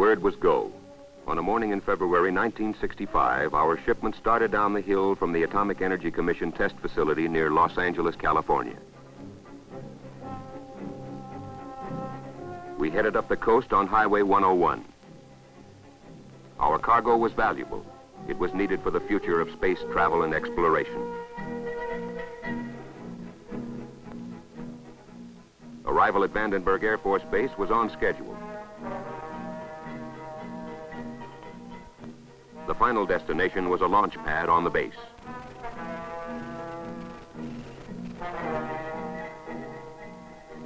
word was go. On a morning in February 1965, our shipment started down the hill from the Atomic Energy Commission test facility near Los Angeles, California. We headed up the coast on Highway 101. Our cargo was valuable. It was needed for the future of space travel and exploration. Arrival at Vandenberg Air Force Base was on schedule. The final destination was a launch pad on the base.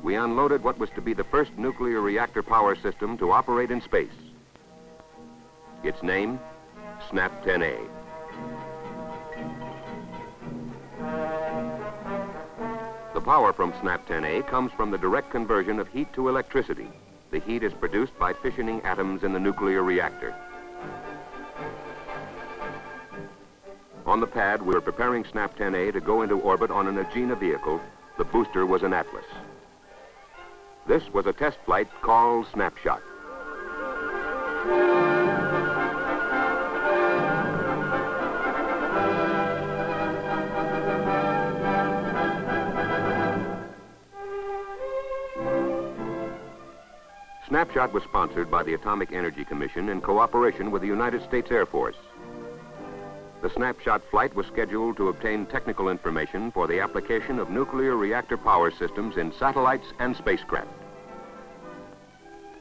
We unloaded what was to be the first nuclear reactor power system to operate in space. Its name, SNAP-10A. The power from SNAP-10A comes from the direct conversion of heat to electricity. The heat is produced by fissioning atoms in the nuclear reactor. On the pad, we were preparing SNAP-10A to go into orbit on an Agena vehicle. The booster was an Atlas. This was a test flight called Snapshot. Snapshot was sponsored by the Atomic Energy Commission in cooperation with the United States Air Force. The Snapshot flight was scheduled to obtain technical information for the application of nuclear reactor power systems in satellites and spacecraft.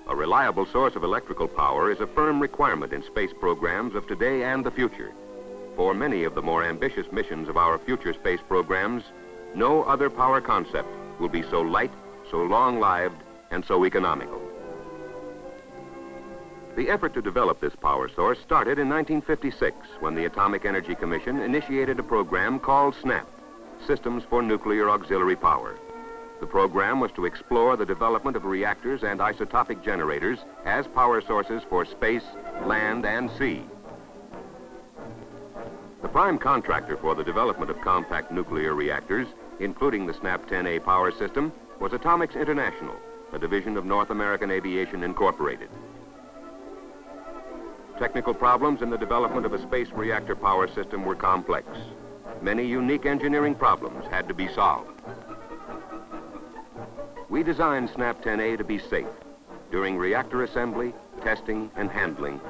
A reliable source of electrical power is a firm requirement in space programs of today and the future. For many of the more ambitious missions of our future space programs, no other power concept will be so light, so long-lived, and so economical. The effort to develop this power source started in 1956 when the Atomic Energy Commission initiated a program called SNAP, Systems for Nuclear Auxiliary Power. The program was to explore the development of reactors and isotopic generators as power sources for space, land, and sea. The prime contractor for the development of compact nuclear reactors, including the SNAP-10A power system, was Atomics International, a division of North American Aviation Incorporated. Technical problems in the development of a space reactor power system were complex. Many unique engineering problems had to be solved. We designed SNAP-10A to be safe. During reactor assembly, testing, and handling,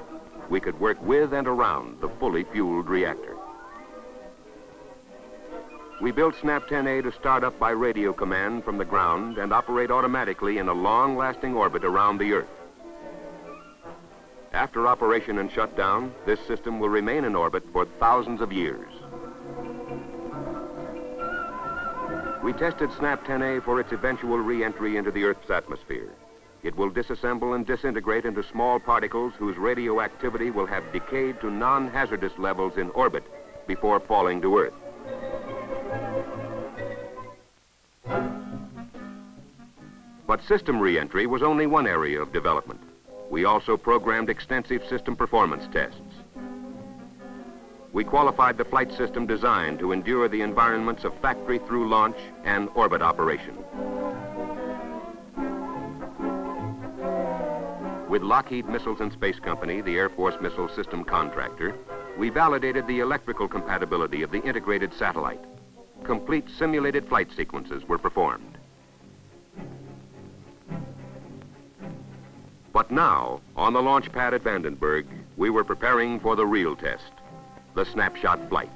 we could work with and around the fully fueled reactor. We built SNAP-10A to start up by radio command from the ground and operate automatically in a long-lasting orbit around the Earth. After operation and shutdown, this system will remain in orbit for thousands of years. We tested SNAP-10A for its eventual re-entry into the Earth's atmosphere. It will disassemble and disintegrate into small particles whose radioactivity will have decayed to non-hazardous levels in orbit before falling to Earth. But system re-entry was only one area of development. We also programmed extensive system performance tests. We qualified the flight system designed to endure the environments of factory through launch and orbit operation. With Lockheed Missiles and Space Company, the Air Force missile system contractor, we validated the electrical compatibility of the integrated satellite. Complete simulated flight sequences were performed. But now, on the launch pad at Vandenberg, we were preparing for the real test, the snapshot flight.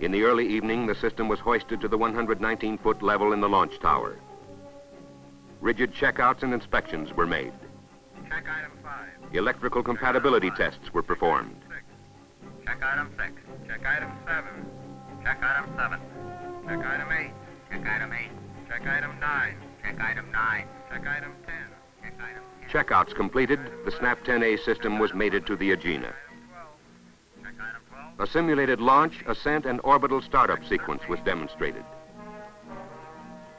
In the early evening, the system was hoisted to the 119-foot level in the launch tower. Rigid checkouts and inspections were made. Check item five. Electrical compatibility tests were performed. Check item six. Check item seven. Check item seven. Check item eight. Check item eight. Check item nine. Check item nine. Check item ten. Check item ten. Checkouts completed, the SNAP-10A system was mated to the Agena. Item twelve. Check item twelve. A simulated launch, ascent, and orbital startup sequence was demonstrated.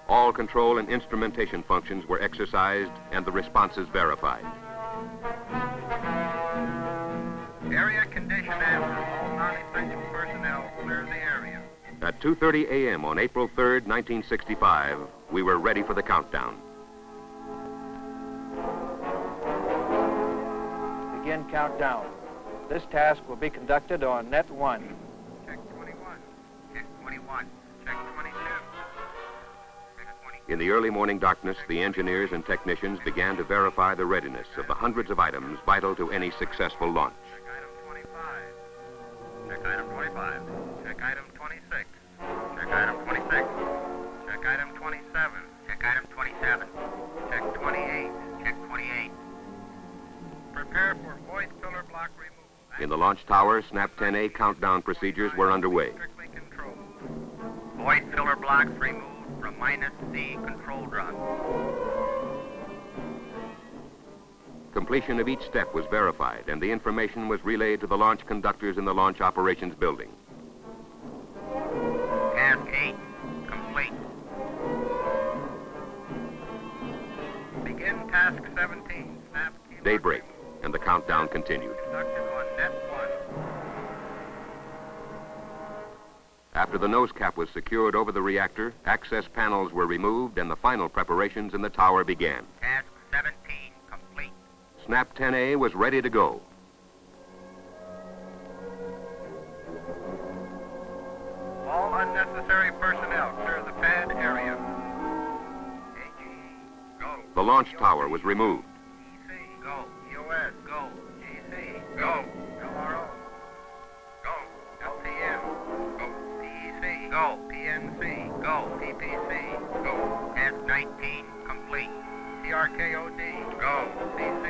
All control and instrumentation functions were exercised and the responses verified. Area condition after. All non-essential personnel clear the area. At 2.30 a.m. on April 3rd, 1965, we were ready for the countdown. begin countdown. This task will be conducted on net 1. Check 21. Check 21. Check 22. Check 20. In the early morning darkness, the engineers and technicians began to verify the readiness of the hundreds of items vital to any successful launch. In the launch tower, SNAP 10A countdown procedures were underway. Void filler blocks removed from minus C control drum. Completion of each step was verified, and the information was relayed to the launch conductors in the launch operations building. Task 8 complete. Begin task 17. Snap key Daybreak, and the countdown continued. Conducted on net 1. After the nose cap was secured over the reactor, access panels were removed, and the final preparations in the tower began. Task 17 complete. SNAP 10A was ready to go. All unnecessary personnel clear the pad area. AGE, go. The launch tower was removed. EC, go. Go. PNC, go. PPC, go. Task 19 complete. TRKOD, go. CC,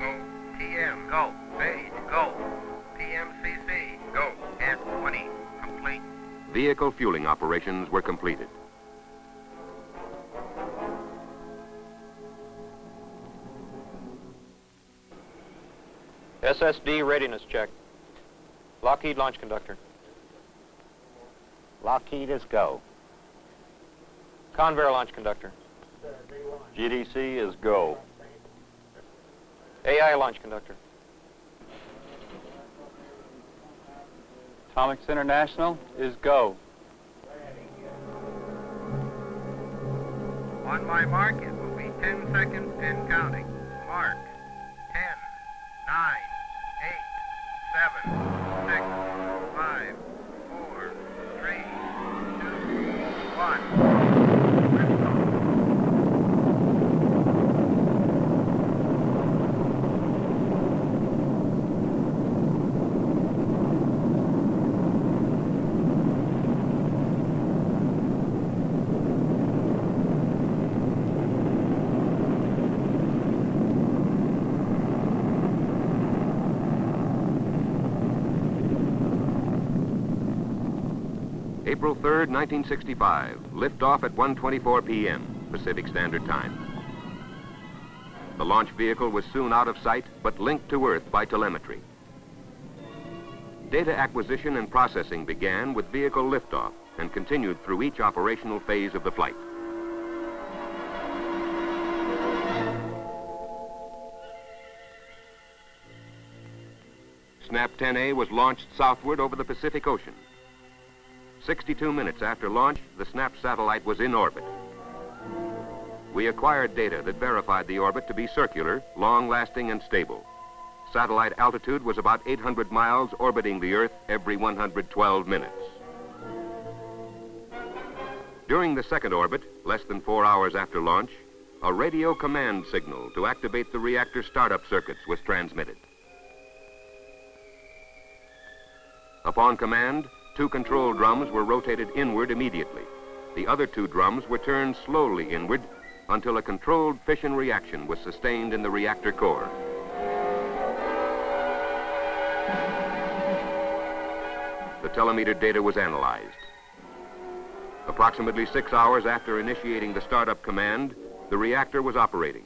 go. TM, go. Page, go. PMCC, go. Task 20 complete. Vehicle fueling operations were completed. SSD readiness check. Lockheed launch conductor. Lockheed is go. Convair launch conductor. GDC is go. AI launch conductor. Atomics International is go. On my mark, it will be 10 seconds and counting. Mark. 10, 9, 8, 7, 6, 5, 4, 3, 2, 1. April 3rd, 1965. Liftoff at 1:24 p.m. Pacific Standard Time. The launch vehicle was soon out of sight, but linked to Earth by telemetry. Data acquisition and processing began with vehicle liftoff and continued through each operational phase of the flight. SNAP 10A was launched southward over the Pacific Ocean. 62 minutes after launch, the SNAP satellite was in orbit. We acquired data that verified the orbit to be circular, long-lasting, and stable. Satellite altitude was about 800 miles orbiting the Earth every 112 minutes. During the second orbit, less than four hours after launch, a radio command signal to activate the reactor startup circuits was transmitted. Upon command, two control drums were rotated inward immediately. The other two drums were turned slowly inward until a controlled fission reaction was sustained in the reactor core. The telemeter data was analyzed. Approximately six hours after initiating the startup command, the reactor was operating,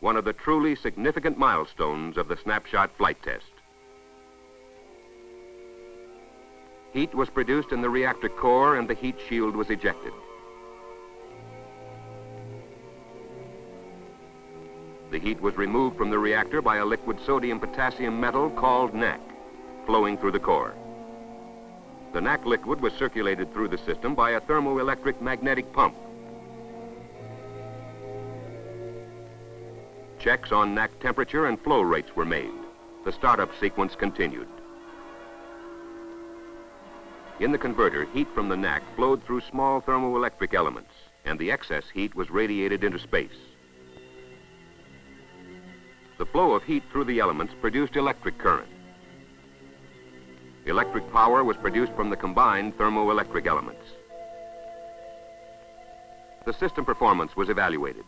one of the truly significant milestones of the snapshot flight test. Heat was produced in the reactor core and the heat shield was ejected. The heat was removed from the reactor by a liquid sodium potassium metal called NaK, flowing through the core. The NaK liquid was circulated through the system by a thermoelectric magnetic pump. Checks on NaK temperature and flow rates were made. the startup sequence continued. In the converter, heat from the NaK flowed through small thermoelectric elements, and the excess heat was radiated into space. The flow of heat through the elements produced electric current. Electric power was produced from the combined thermoelectric elements. The system performance was evaluated.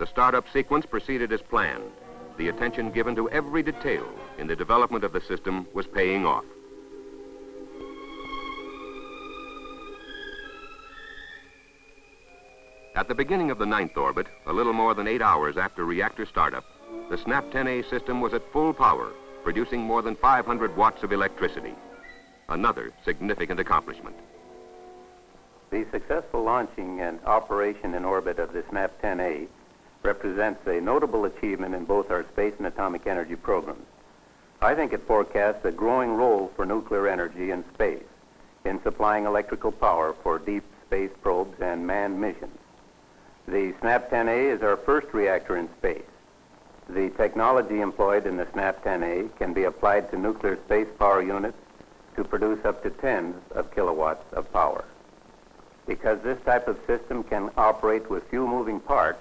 The startup sequence proceeded as planned. The attention given to every detail in the development of the system was paying off. At the beginning of the ninth orbit, a little more than eight hours after reactor startup, the SNAP 10A system was at full power, producing more than 500 watts of electricity. Another significant accomplishment. The successful launching and operation in orbit of the SNAP 10A represents a notable achievement in both our space and atomic energy programs. I think it forecasts a growing role for nuclear energy in space in supplying electrical power for deep space probes and manned missions. The SNAP 10A is our first reactor in space. The technology employed in the SNAP 10A can be applied to nuclear space power units to produce up to tens of kilowatts of power. Because this type of system can operate with few moving parts,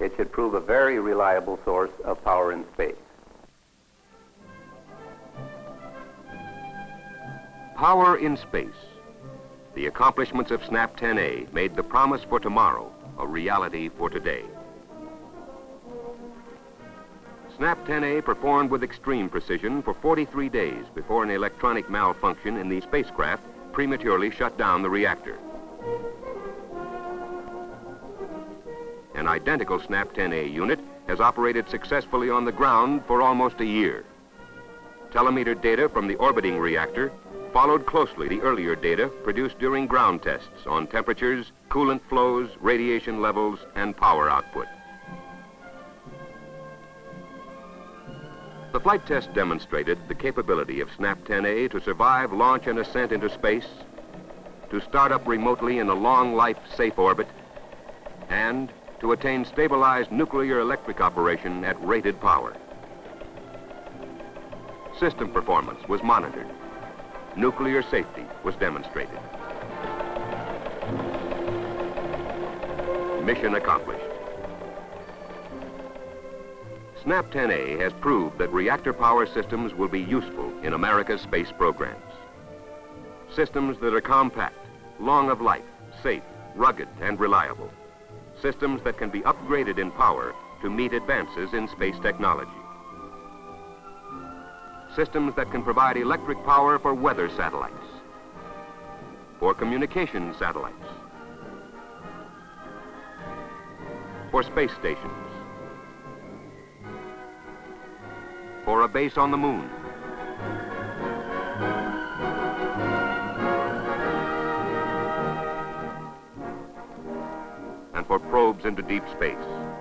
it should prove a very reliable source of power in space. Power in space. The accomplishments of SNAP 10A made the promise for tomorrow a reality for today. SNAP 10A performed with extreme precision for 43 days before an electronic malfunction in the spacecraft prematurely shut down the reactor. An identical SNAP 10A unit has operated successfully on the ground for almost a year. Telemeter data from the orbiting reactor followed closely the earlier data produced during ground tests on temperatures, coolant flows, radiation levels, and power output. The flight test demonstrated the capability of SNAP 10A to survive launch and ascent into space, to start up remotely in a long life safe orbit, and to attain stabilized nuclear electric operation at rated power. System performance was monitored nuclear safety was demonstrated. Mission accomplished. SNAP 10A has proved that reactor power systems will be useful in America's space programs. Systems that are compact, long of life, safe, rugged, and reliable. Systems that can be upgraded in power to meet advances in space technology systems that can provide electric power for weather satellites, for communication satellites, for space stations, for a base on the moon, and for probes into deep space.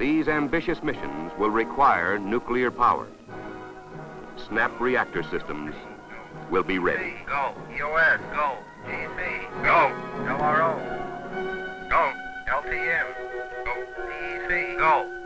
These ambitious missions will require nuclear power. SNAP reactor systems will be ready. Go. EOS, go. GC, go. LRO, go. LTM, go. DEC, go.